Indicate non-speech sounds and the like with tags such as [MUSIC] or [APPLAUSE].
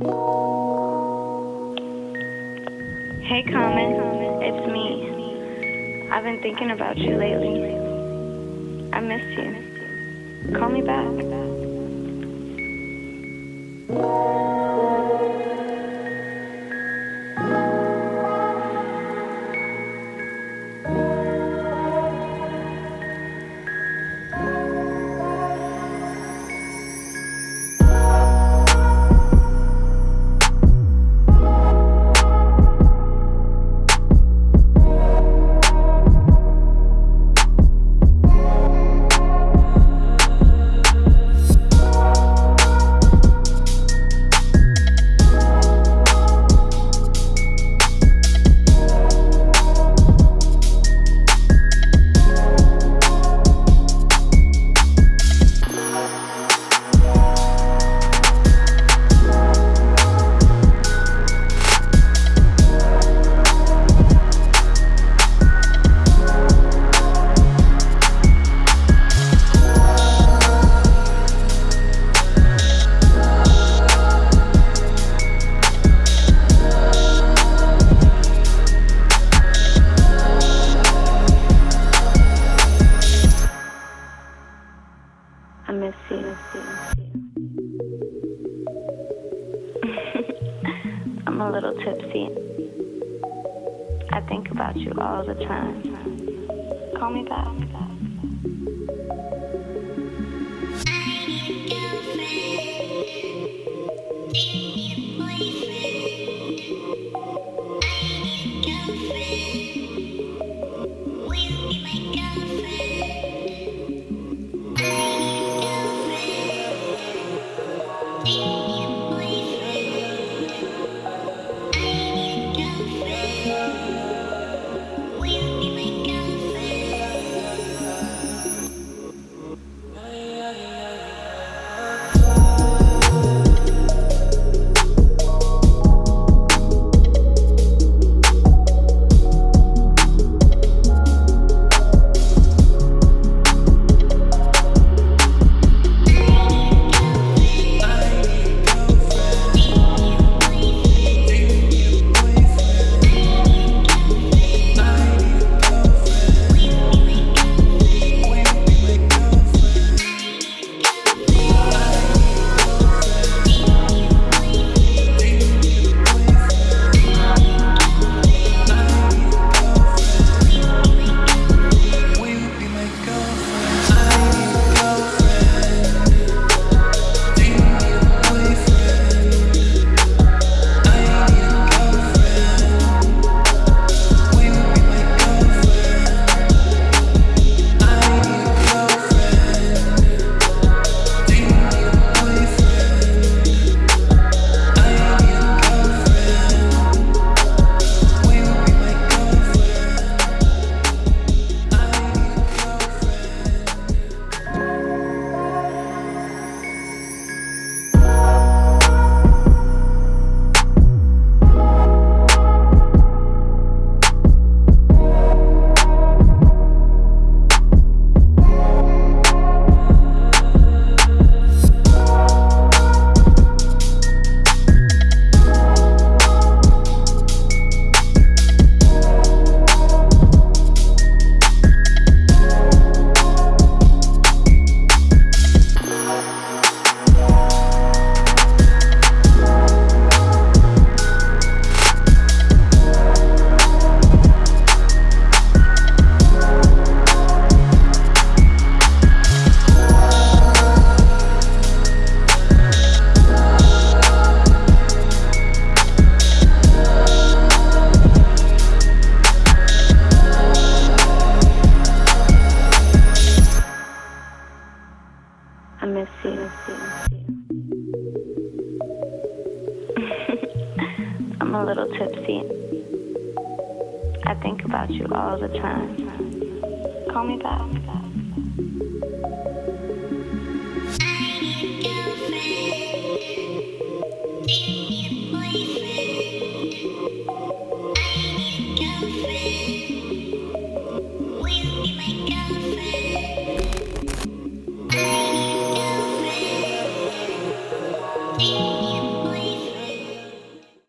Hey, Common. It's me. I've been thinking about you lately. I miss you. Call me back. Miss [LAUGHS] you. I'm a little tipsy. I think about you all the time. Call me back. [LAUGHS] I'm a little tipsy. I think about you all the time. Call me back.